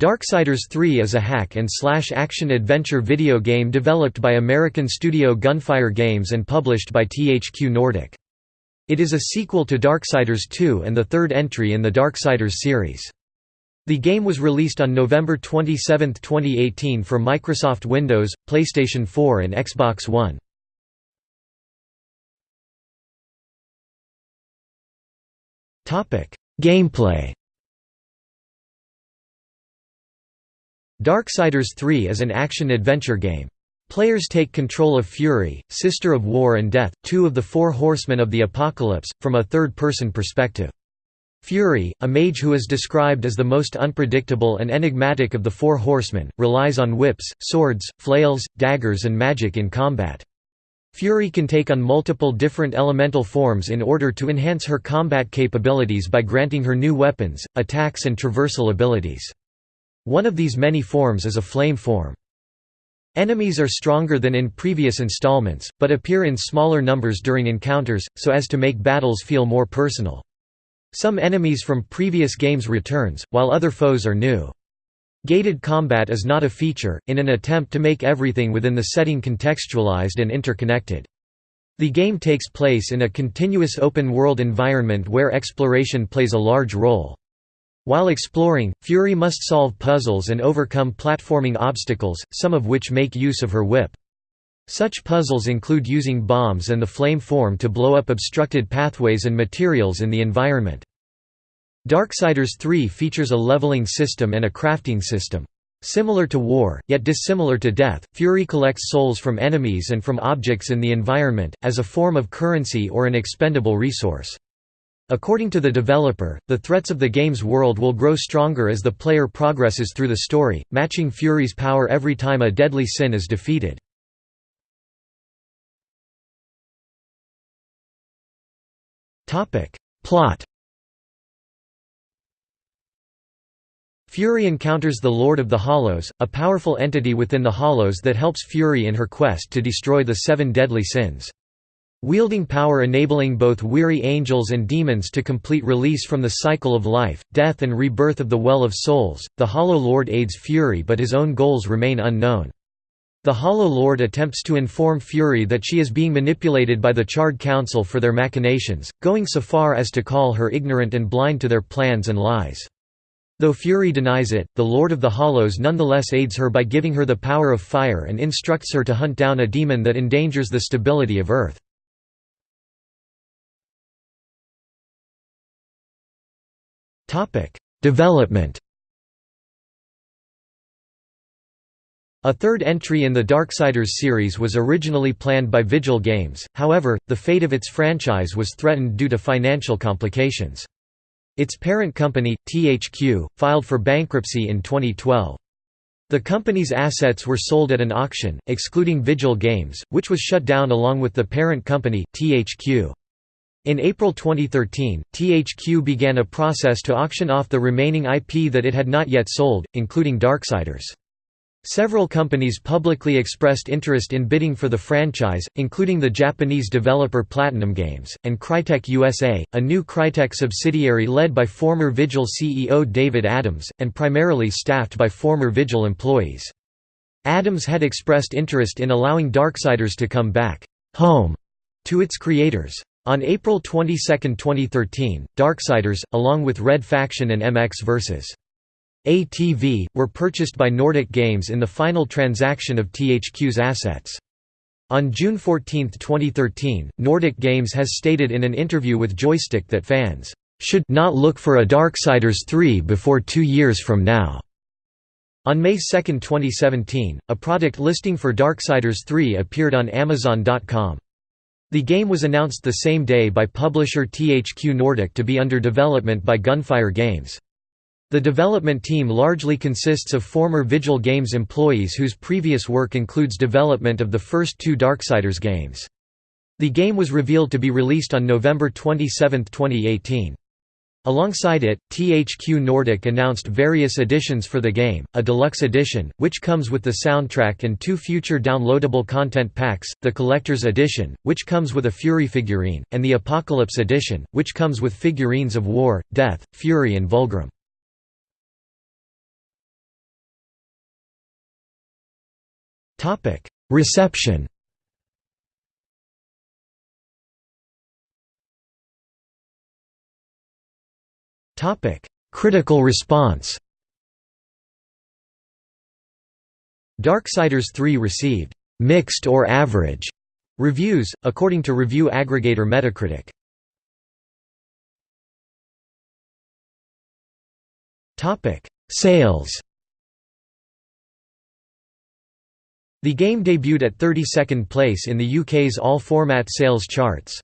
Darksiders 3 is a hack and slash action-adventure video game developed by American studio Gunfire Games and published by THQ Nordic. It is a sequel to Darksiders 2 and the third entry in the Darksiders series. The game was released on November 27, 2018 for Microsoft Windows, PlayStation 4 and Xbox One. Gameplay Darksiders 3 is an action-adventure game. Players take control of Fury, Sister of War and Death, two of the four horsemen of the Apocalypse, from a third-person perspective. Fury, a mage who is described as the most unpredictable and enigmatic of the four horsemen, relies on whips, swords, flails, daggers and magic in combat. Fury can take on multiple different elemental forms in order to enhance her combat capabilities by granting her new weapons, attacks and traversal abilities. One of these many forms is a flame form. Enemies are stronger than in previous installments, but appear in smaller numbers during encounters, so as to make battles feel more personal. Some enemies from previous games returns, while other foes are new. Gated combat is not a feature, in an attempt to make everything within the setting contextualized and interconnected. The game takes place in a continuous open-world environment where exploration plays a large role. While exploring, Fury must solve puzzles and overcome platforming obstacles, some of which make use of her whip. Such puzzles include using bombs and the flame form to blow up obstructed pathways and materials in the environment. Darksiders 3 features a leveling system and a crafting system. Similar to War, yet dissimilar to Death, Fury collects souls from enemies and from objects in the environment, as a form of currency or an expendable resource. According to the developer, the threats of the game's world will grow stronger as the player progresses through the story, matching Fury's power every time a deadly sin is defeated. Plot Fury encounters the Lord of the Hollows, a powerful entity within the Hollows that helps Fury in her quest to destroy the seven deadly sins. Wielding power enabling both weary angels and demons to complete release from the cycle of life, death and rebirth of the Well of Souls, the Hollow Lord aids Fury but his own goals remain unknown. The Hollow Lord attempts to inform Fury that she is being manipulated by the Charred Council for their machinations, going so far as to call her ignorant and blind to their plans and lies. Though Fury denies it, the Lord of the Hollows nonetheless aids her by giving her the power of fire and instructs her to hunt down a demon that endangers the stability of Earth. Topic: Development. A third entry in the Darksiders series was originally planned by Vigil Games, however, the fate of its franchise was threatened due to financial complications. Its parent company, THQ, filed for bankruptcy in 2012. The company's assets were sold at an auction, excluding Vigil Games, which was shut down along with the parent company, THQ. In April 2013, THQ began a process to auction off the remaining IP that it had not yet sold, including Darksiders. Several companies publicly expressed interest in bidding for the franchise, including the Japanese developer Platinum Games, and Crytek USA, a new Crytek subsidiary led by former Vigil CEO David Adams, and primarily staffed by former Vigil employees. Adams had expressed interest in allowing Darksiders to come back home to its creators. On April 22, 2013, Darksiders, along with Red Faction and MX vs. ATV, were purchased by Nordic Games in the final transaction of THQ's assets. On June 14, 2013, Nordic Games has stated in an interview with Joystiq that fans should not look for a Darksiders 3 before two years from now. On May 2, 2017, a product listing for Darksiders 3 appeared on Amazon.com. The game was announced the same day by publisher THQ Nordic to be under development by Gunfire Games. The development team largely consists of former Vigil Games employees whose previous work includes development of the first two Darksiders games. The game was revealed to be released on November 27, 2018. Alongside it, THQ Nordic announced various editions for the game, a deluxe edition, which comes with the soundtrack and two future downloadable content packs, the Collector's Edition, which comes with a Fury figurine, and the Apocalypse Edition, which comes with figurines of War, Death, Fury and Vulgrim. Reception Critical response Darksiders 3 received «mixed or average» reviews, according to review aggregator Metacritic. Sales The game debuted at 32nd place in the UK's all-format sales charts.